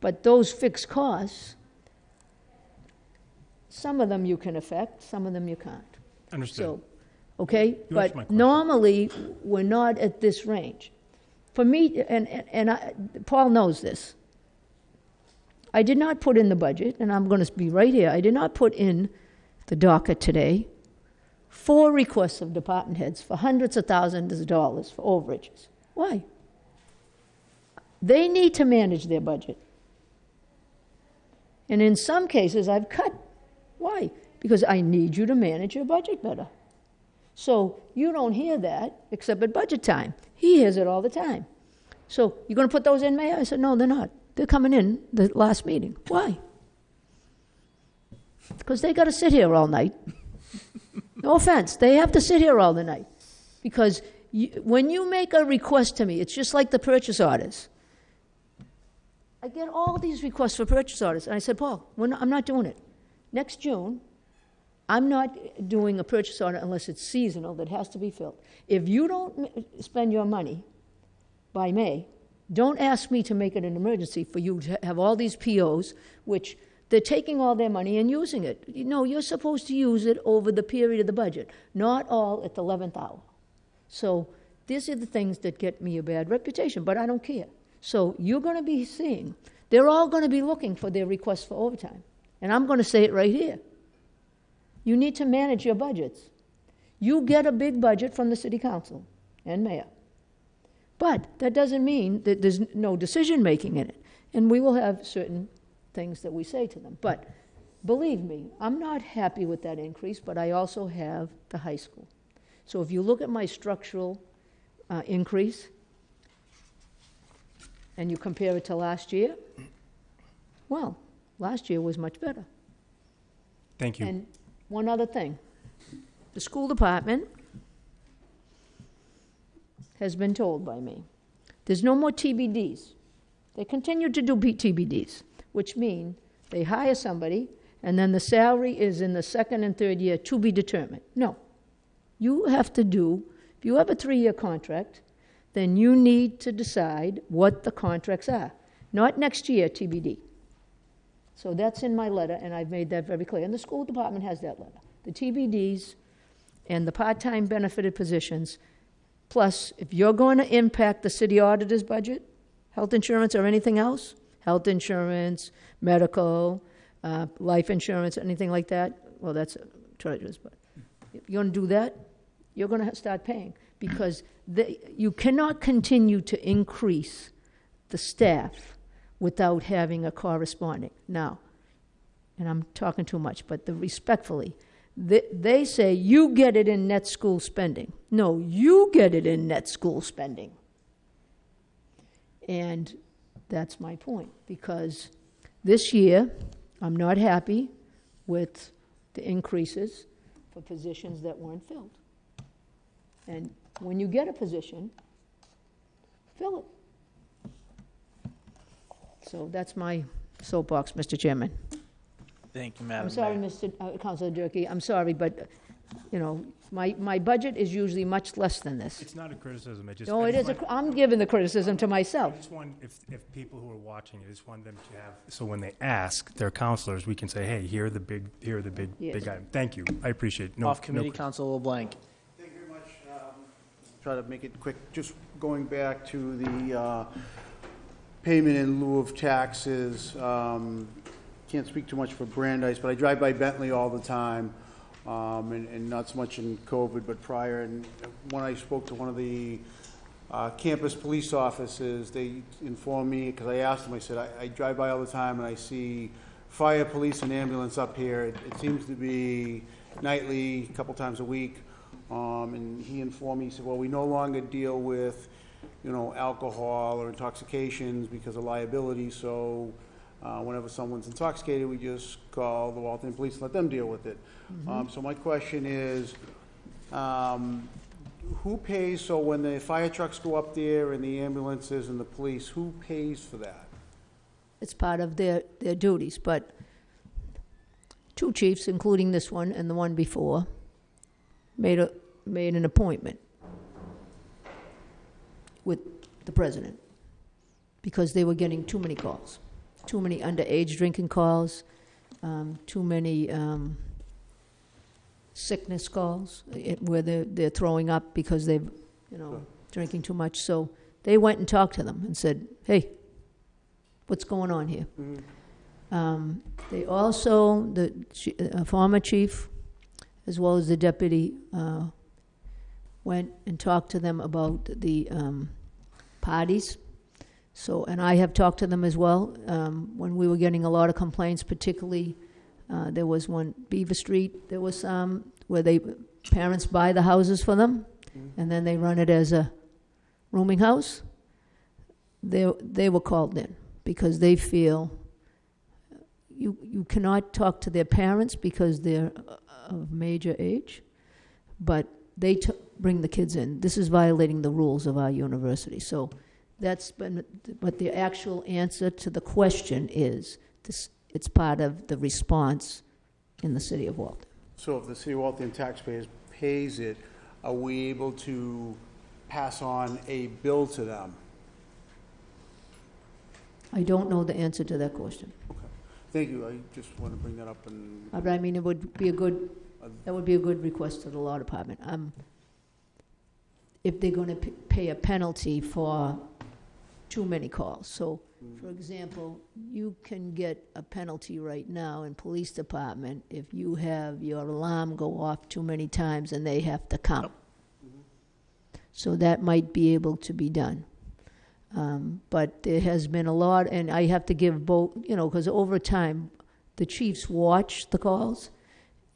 But those fixed costs, some of them you can affect, some of them you can't. Understood. So, okay, You answered my but question. normally, we're not at this range. For me, and, and- and I, Paul knows this. I did not put in the budget, and I'm gonna be right here, I did not put in the docket today, four requests of department heads for hundreds of thousands of dollars for overages. Why? They need to manage their budget. And in some cases, I've cut. Why? Because I need you to manage your budget better. So you don't hear that except at budget time. He hears it all the time. So you're going to put those in, Mayor? I said, no, they're not. They're coming in the last meeting. Why? Because they got to sit here all night. No offense, they have to sit here all the night. Because you, when you make a request to me, it's just like the purchase orders. I get all these requests for purchase orders, and I said, Paul, not, I'm not doing it. Next June, I'm not doing a purchase order unless it's seasonal that has to be filled. If you don't spend your money by May, don't ask me to make it an emergency for you to have all these POs, which they're taking all their money and using it. You know, you're supposed to use it over the period of the budget, not all at the 11th hour. So these are the things that get me a bad reputation, but I don't care. So you're going to be seeing, they're all going to be looking for their requests for overtime. And I'm going to say it right here. You need to manage your budgets. You get a big budget from the city council and mayor. But that doesn't mean that there's no decision making in it. And we will have certain things that we say to them. But believe me, I'm not happy with that increase, but I also have the high school. So if you look at my structural uh, increase and you compare it to last year, well, last year was much better. Thank you. And one other thing. The school department has been told by me, there's no more TBDs. They continue to do TBDs, which mean they hire somebody, and then the salary is in the second and third year to be determined. No. You have to do, if you have a three-year contract, then you need to decide what the contracts are. Not next year, TBD. So that's in my letter, and I've made that very clear. And the school department has that letter. The TBDs and the part-time benefited positions, plus, if you're going to impact the city auditor's budget, health insurance or anything else, health insurance, medical, uh, life insurance, anything like that, well, that's treasurer's, but if you're going to do that, you're going to start paying, because they, you cannot continue to increase the staff without having a corresponding. Now, and I'm talking too much, but the respectfully, they, they say you get it in net school spending. No, you get it in net school spending. And that's my point, because this year, I'm not happy with the increases for positions that weren't filled. And when you get a position, fill it. So that's my soapbox, Mr. Chairman. Thank you, Madam I'm sorry, Mayor. Mr. uh, Councilor Durkey, I'm sorry, but you know, my, my budget is usually much less than this. It's not a criticism, I just. No, I it just is, a want- cr- I'm giving the criticism to I myself. just want, if, if people who are watching, I just want them to have, so when they ask their counselors, we can say, hey, here are the big, here are the big, Yes. big items. Thank you, I appreciate it. No- Off no committee, crit- Council LeBlanc. Thank you very much. Um, Try to make it quick. Just going back to the uh, payment in lieu of taxes. um, Can't speak too much for Brandeis, but I drive by Bentley all the time, um, and and not so much in COVID, but prior. And when I spoke to one of the uh, campus police officers, they informed me, because I asked them, I said, "I- I drive by all the time and I see fire, police, and ambulance up here. It it seems to be nightly, a couple times a week. Um, And he informed me, he said, well, we no longer deal with, you know, alcohol or intoxications because of liability, so uh, whenever someone's intoxicated, we just call the Waltham Police and let them deal with it. Um, So my question is, um, who pays, so when the fire trucks go up there and the ambulances and the police, who pays for that? It's part of their, their duties, but two chiefs, including this one and the one before, made a, made an appointment with the president because they were getting too many calls, too many underage drinking calls, um, too many, um, sickness calls, it, where they're, they're throwing up because they've, you know, drinking too much. So they went and talked to them and said, hey, what's going on here? Um, They also, the chi- uh, former chief, as well as the deputy, uh, went and talked to them about the um, parties. So, and I have talked to them as well, um, when we were getting a lot of complaints, particularly, uh, there was one, Beaver Street, there was some, where they, parents buy the houses for them, and then they run it as a rooming house. They, they were called in, because they feel you, you cannot talk to their parents because they're uh, of major age, but they t- bring the kids in. This is violating the rules of our university. So that's been, but the actual answer to the question is this, it's part of the response in the city of Waltham. So if the city of Waltham taxpayers pays it, are we able to pass on a bill to them? I don't know the answer to that question. Okay. Thank you, I just want to bring that up and, Uh, But I mean, it would be a good, that would be a good request to the law department. Um, If they're gonna p- pay a penalty for too many calls. So, for example, you can get a penalty right now in police department if you have your alarm go off too many times and they have to count. So that might be able to be done. Um, But there has been a lot, and I have to give both, you know, because over time, the chiefs watch the calls,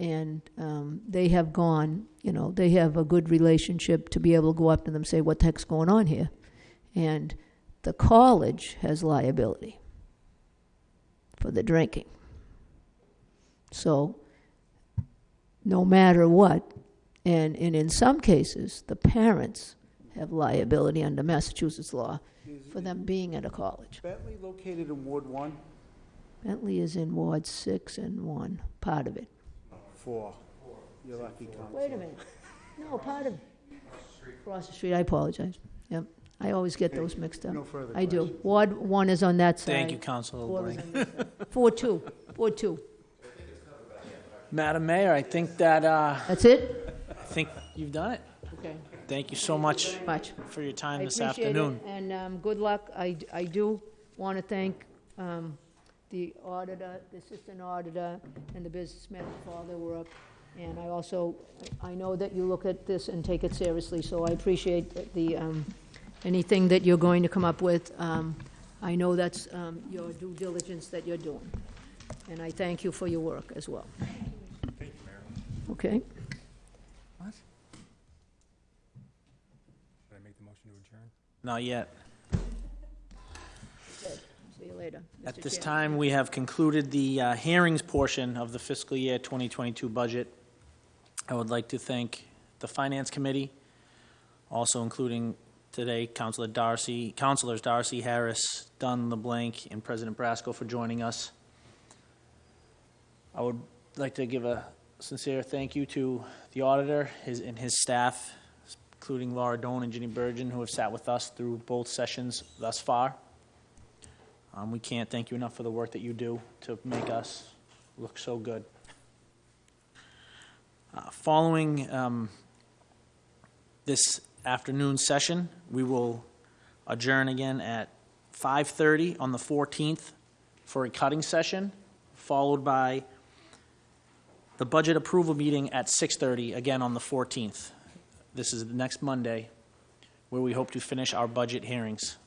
and um, they have gone, you know, they have a good relationship to be able to go up to them and say, what the heck's going on here? And the college has liability for the drinking. So, no matter what, and, and in some cases, the parents have liability under Massachusetts law is for them being at a college. Bentley located in Ward One? Bentley is in Ward six and one, part of it. Four. You're lucky, Tom. Wait a minute. No, part of, across the street, I apologize. Yep, I always get those mixed up. No further I do. questions. Ward one is on that side. Thank you, Council Four is LeBlanc. on this side. Four two, four two. Madam Mayor, I think that, uh, That's it? I think you've done it. Okay, Thank you so much much. for your I time this appreciate it, afternoon. and um, good luck. I, I do want to thank um, the auditor, the assistant auditor, and the businessmen for all their work. And I also, I know that you look at this and take it seriously, so I appreciate the, um, anything that you're going to come up with. Um, I know that's um, your due diligence that you're doing, and I thank you for your work as well. Thank you, Mayor. Okay? Should I make the motion to adjourn? Not yet. See you later. At Mr. this Chairman. time, we have concluded the uh, hearings portion of the fiscal year 2022 budget. I would like to thank the Finance Committee, also including today Councilor Darcy, Councilors Darcy, Harris, Dunn, LeBlanc, and President Brasco for joining us. I would like to give a sincere thank you to the auditor his, and his staff, including Laura Doan and Ginny Burgeon, who have sat with us through both sessions thus far. Um, we can't thank you enough for the work that you do to make us look so good. Uh, Following um, this afternoon session, we will adjourn again at 5:30 on the 14th for a cutting session, followed by the budget approval meeting at 6:30, again on the 14th. This is the next Monday, where we hope to finish our budget hearings.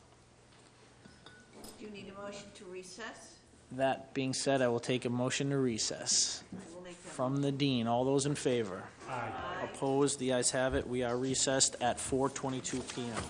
Do you need a motion to recess? That being said, I will take a motion to recess. I will make that. From the dean, all those in favor? Aye. Opposed, the ayes have it, we are recessed at 4:22 PM.